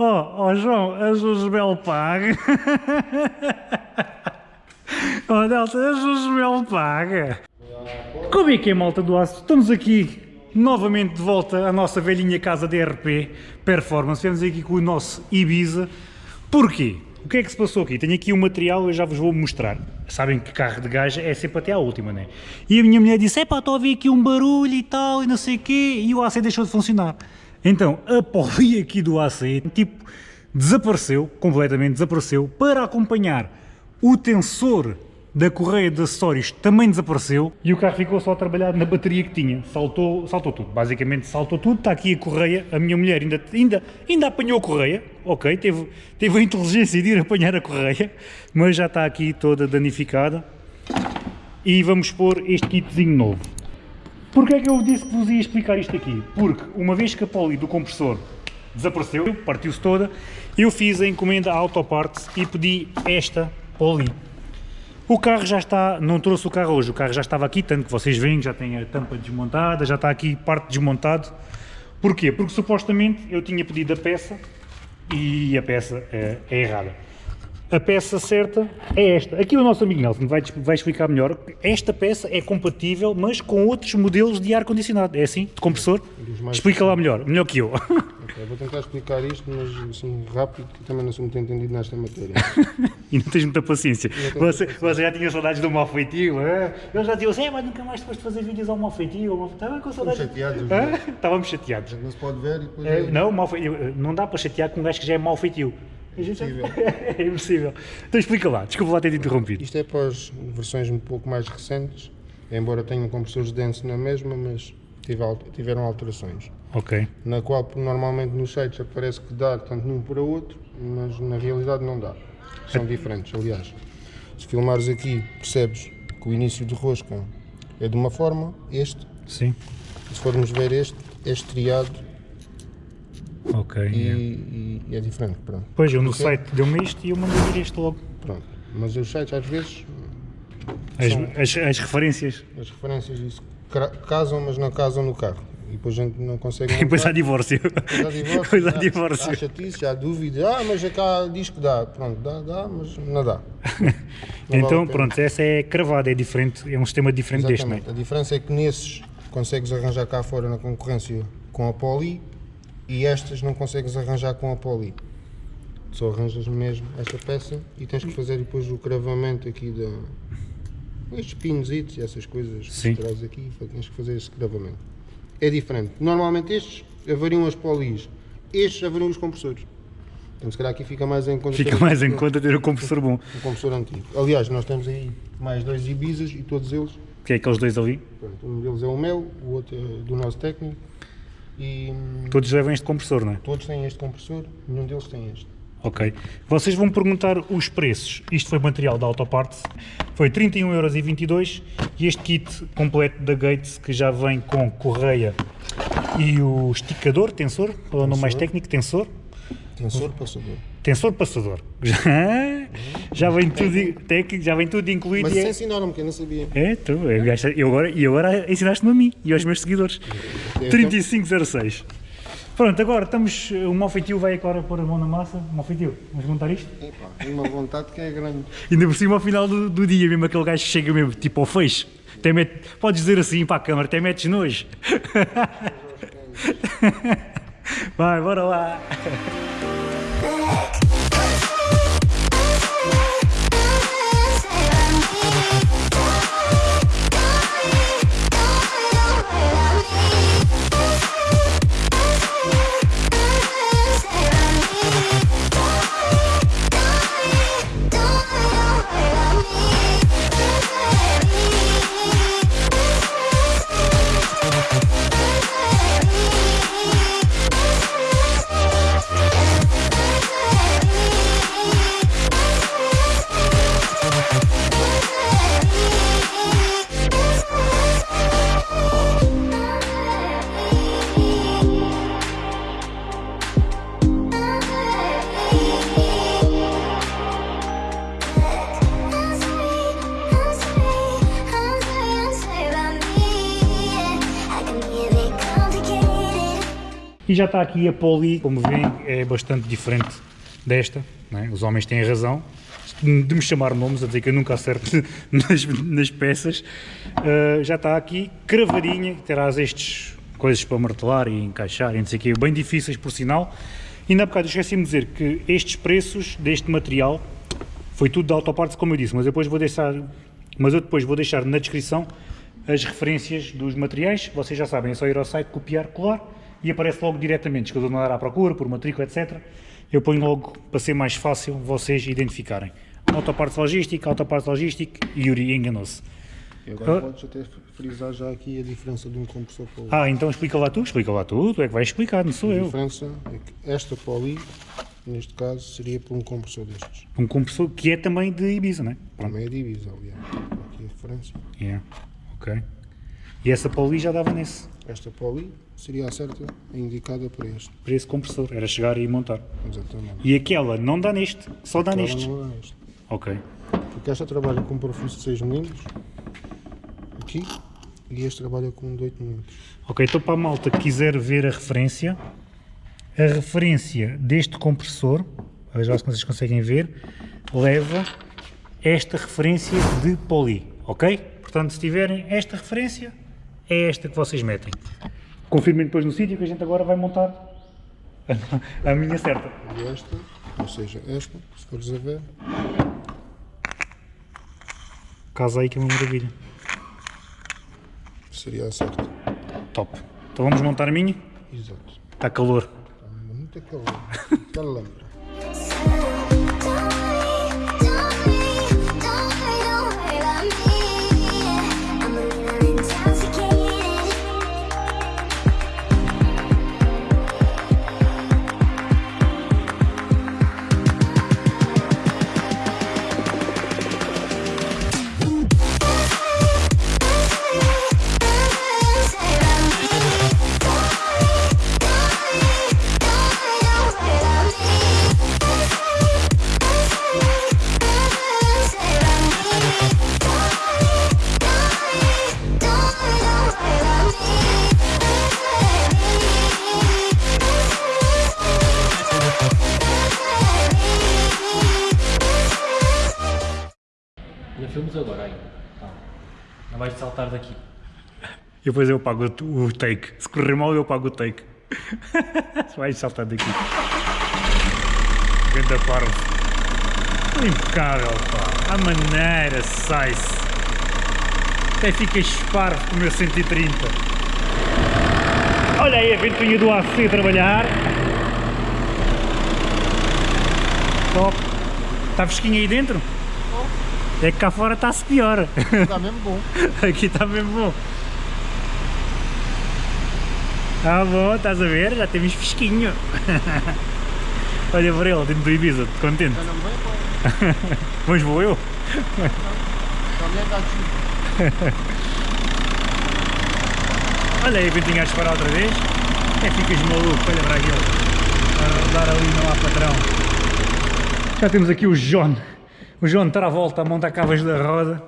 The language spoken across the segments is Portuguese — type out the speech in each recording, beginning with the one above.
Oh, oh João, és o Josbel paga. oh Delta, és o Josbel paga. Como é que é, malta do aço? Estamos aqui novamente de volta à nossa velhinha casa de RP Performance. Viemos aqui com o nosso Ibiza. Porquê? O que é que se passou aqui? Tenho aqui um material, eu já vos vou mostrar. Sabem que carro de gaja é sempre até à última, né? E a minha mulher disse, epá, estou a ouvir aqui um barulho e tal, e não sei o quê, e o AC deixou de funcionar. Então, a poli aqui do AC, tipo, desapareceu, completamente desapareceu, para acompanhar o tensor da correia de acessórios também desapareceu. E o carro ficou só a trabalhar na bateria que tinha, saltou, saltou tudo, basicamente saltou tudo, está aqui a correia, a minha mulher ainda, ainda, ainda apanhou a correia, ok, teve, teve a inteligência de ir apanhar a correia, mas já está aqui toda danificada. E vamos pôr este kitzinho novo. Porquê é que eu disse que vos ia explicar isto aqui? Porque uma vez que a poli do compressor desapareceu, partiu-se toda, eu fiz a encomenda à Autoparts e pedi esta poli. O carro já está, não trouxe o carro hoje, o carro já estava aqui, tanto que vocês veem, já tem a tampa desmontada, já está aqui parte desmontado. Porquê? Porque supostamente eu tinha pedido a peça e a peça é, é errada. A peça certa é esta. Aqui o nosso amigo Nelson vai, vai explicar melhor. Esta peça é compatível, mas com outros modelos de ar-condicionado. É assim? De compressor? Explica lá melhor, melhor que eu. Okay, vou tentar explicar isto, mas assim, rápido, que também não sou muito entendido nesta matéria. e não tens muita paciência. Você, você, já tinha saudades do mal feitio, é? Eu já dizia assim, mas nunca mais depois de fazer vídeos ao mal feitio. Estava com saudades. chateados. É? Estávamos chateados. Não se pode ver e depois... É, não, mal feitio. não dá para chatear com um gajo que já é mal feitio. Impossível. é impossível. Então explica lá, desculpa lá ter interrompido. Isto é para as versões um pouco mais recentes, embora tenham compressores densos na mesma, mas tiveram alterações. Ok. Na qual normalmente nos sites aparece que dá tanto num para outro, mas na realidade não dá. São diferentes, aliás. Se filmares aqui, percebes que o início de rosca é de uma forma, este. Sim. Se formos ver este, é estriado Ok. e, e, e é diferente. Pronto. Pois, eu no Porque... site deu-me isto e eu mandei vir este logo. Pronto. Mas os sites às vezes. As, são, as, as referências. As referências, isso casam, mas não casam no carro. E depois a gente não consegue. E depois há divórcio. Depois há divórcio. depois há divórcio. Há chatice, há dúvida. Ah, mas cá diz que dá. Pronto, dá, dá, mas não dá. Não então, vale pronto, essa é cravada, é diferente, é um sistema diferente Exatamente. deste, não é? A diferença é que nesses consegues arranjar cá fora na concorrência com a Poli e estas não consegues arranjar com a Poli. Só arranjas mesmo esta peça e tens que fazer depois o cravamento aqui da. Estes pinos e essas coisas Sim. que traz aqui, tens que fazer esse cravamento é diferente. Normalmente estes avariam as polis, estes avariam os compressores. Então se calhar aqui fica mais em conta Fica ter mais em conta ter o compressor bom. O compressor antigo. Aliás, nós temos aí mais dois Ibizas e todos eles. Que é aqueles dois ali? Pronto, um deles é o meu, o outro é do nosso técnico. E, todos levam este compressor, não é? Todos têm este compressor, nenhum deles tem este. Ok. Vocês vão perguntar os preços. Isto foi material da Autoparts. Foi 31,22€ e este kit completo da Gates que já vem com correia e o esticador, tensor, ou o nome mais técnico, tensor. Tensor passador. Tensor passador. Já, já vem tudo técnico, já vem tudo incluído. Mas isso é... ensinaram-me que eu não sabia. É, tu, eu agora, e agora ensinaste-me a mim e aos meus seguidores. 3506. Pronto, agora estamos. O Malfeitio vai agora pôr a mão na massa. Malfeitio, vamos montar isto? Epá, tem uma vontade que é grande. Ainda por cima ao final do, do dia, mesmo aquele gajo chega mesmo, tipo ao feixe. Até mete, podes dizer assim para a câmara, até metes nojo. vai, bora lá. Já está aqui a poli, como veem, é bastante diferente desta. não é? Os homens têm razão de me chamar nomes, a dizer que eu nunca acerto nas, nas peças. Uh, já está aqui cravadinha, terás estes coisas para martelar e encaixar e não sei o quê, bem difíceis por sinal. E na bocado esqueci-me de dizer que estes preços deste material foi tudo da autopartes, como eu disse, mas depois vou deixar, mas eu depois vou deixar na descrição as referências dos materiais, vocês já sabem, é só ir ao site, copiar, colar e aparece logo diretamente, escrever andar à procura, por matrícula, etc. Eu ponho logo para ser mais fácil vocês identificarem. Autopartes Logística, Autopartes Logística, Yuri enganou-se. E agora podes até frisar já aqui a diferença de um compressor para o outro. Ah, então explica lá tu, explica lá tu, tu é que vais explicar, não sou A eu. diferença é que esta poli, neste caso, seria para um compressor destes. Um compressor que é também de Ibiza, não é? Pronto. Também é divisa, aliás. Aqui a referência. Yeah. Ok. E essa poli já dava nesse, Esta poli seria a certa, a indicada para este. para esse compressor, era chegar e montar. Exatamente. E aquela não dá neste, só dá Ela nestes. não é este. Ok. Porque esta trabalha com um parafuso de 6 mm aqui e este trabalha com um de 8 mm. Ok, então para a malta que quiser ver a referência, a referência deste compressor, lá se vocês conseguem ver, leva esta referência de poli, ok? Portanto, se tiverem esta referência, é esta que vocês metem. Confirmem depois no sítio que a gente agora vai montar a, a minha certa. E esta, ou seja, esta, se fores a ver, Casa aí que é uma maravilha. seria a certa. Top. Então vamos montar a minha? Exato. Está calor. Está muito calor. Calambra. Filmes agora ainda. Tá. Não vais saltar daqui. E depois eu pago o take. Se correr mal, eu pago o take. Vai saltar daqui. Ganda parvo. Impecável, pá. A maneira sai-se. Até fica esparvo com o meu 130. Olha aí a ventoinha do AC a trabalhar. Top. Está fresquinho aí dentro? É que cá fora está-se pior. Está mesmo bom. Aqui está mesmo bom. Tá bom, estás a ver? Já temos fresquinho. Olha para ele, dentro do Ibiza, contente. Já não vem, pá. Mas vou eu. Está. Olha aí a ventinha a disparar outra vez. É ficas maluco, olha para aquilo. A rodar ali não há patrão. Já temos aqui o John. O John está à volta a montar cabas da roda.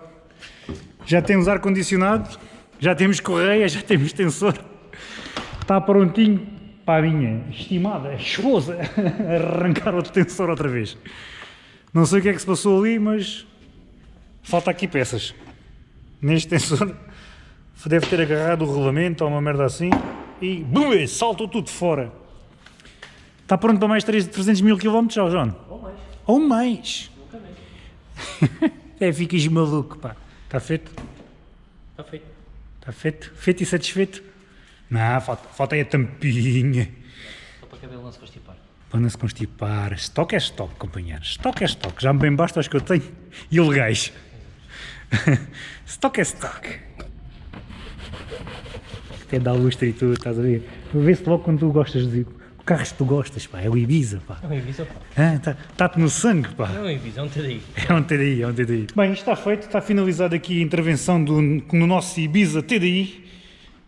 Já temos ar-condicionado, já temos correia, já temos tensor. Está prontinho para a minha estimada esposa arrancar o tensor outra vez. Não sei o que é que se passou ali, mas falta aqui peças. Neste tensor deve ter agarrado o rolamento ou uma merda assim e bum, saltou tudo fora. Está pronto para mais 300 mil km, João? Ou mais. Ou mais. É, ficas maluco, pá. Está feito? Está feito. Está feito? Feito e satisfeito? Não, falta, falta aí a tampinha. Só para o cabelo não se constipar. Para não se constipar. Estoque é estoque, companheiros. Estoque é estoque. Já me bem basta os que eu tenho. Ilegais. estoque é estoque. Até dá lustre e tudo, estás a ver? Vê-se logo quando tu gostas de... O carro que tu gostas, pá. É o Ibiza, pá. É um Ibiza, pá. Está tá-te no sangue, pá. Não é um Ibiza, é um TDI. É um TDI, é um TDI. Bem, isto está feito, está finalizada aqui a intervenção do, no nosso Ibiza TDI.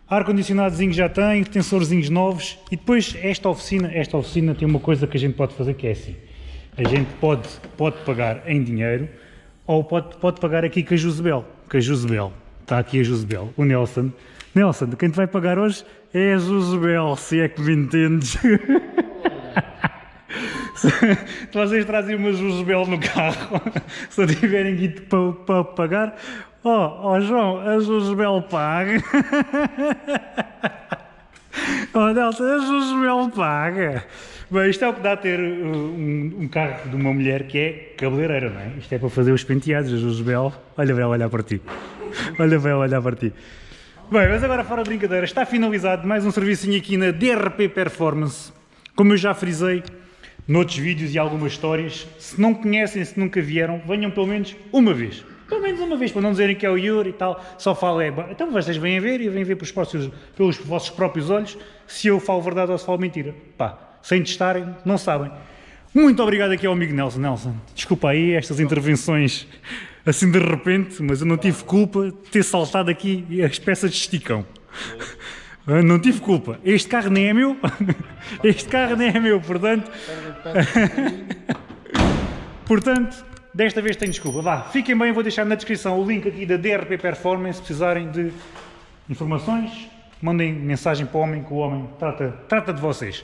Ar-condicionadozinho já tem, tensorzinhos novos e depois esta oficina, esta oficina tem uma coisa que a gente pode fazer que é assim. A gente pode, pode pagar em dinheiro ou pode, pode pagar aqui com a Josebel. Com a Josebel. Está aqui a Josebel. O Nelson Nelson, quem te vai pagar hoje é a Josebel, se é que me entendes. Vocês trazem uma Josebel no carro, se tiverem guito para, para pagar, ó oh, João, a Josebel paga. Oh Nelson, a Josebel paga. Bem, isto é o que dá a ter uh, um, um carro de uma mulher que é cabeleireira, não é? Isto é para fazer os penteados, a Josebel. Olha bem, olhar para ti. Olha bem, olhar para ti. Bem, mas agora fora de brincadeira, está finalizado mais um serviço aqui na DRP Performance. Como eu já frisei noutros vídeos e algumas histórias, se não conhecem, se nunca vieram, venham pelo menos uma vez. Pelo menos uma vez, para não dizerem que é o Yuri e tal, só falo é... Então vocês vêm a ver e vêm ver pelos, pelos vossos próprios olhos se eu falo verdade ou se falo mentira. Pá, sem testarem, não sabem. Muito obrigado aqui ao amigo Nelson. Nelson, desculpa aí estas intervenções assim de repente, mas eu não tive culpa de ter saltado aqui as peças de esticão. Não tive culpa. Este carro nem é meu. Este carro nem é meu, portanto... Portanto, desta vez tenho desculpa. Vá, fiquem bem, vou deixar na descrição o link aqui da DRP Performance, se precisarem de informações, mandem mensagem para o homem, que o homem trata, trata de vocês.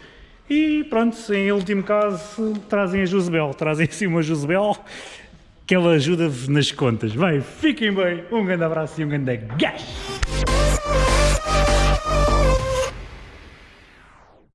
E pronto, em último caso, trazem a Josebel, trazem assim uma Josebel, que ela ajuda-vos nas contas. Vai, fiquem bem, um grande abraço e um grande gás!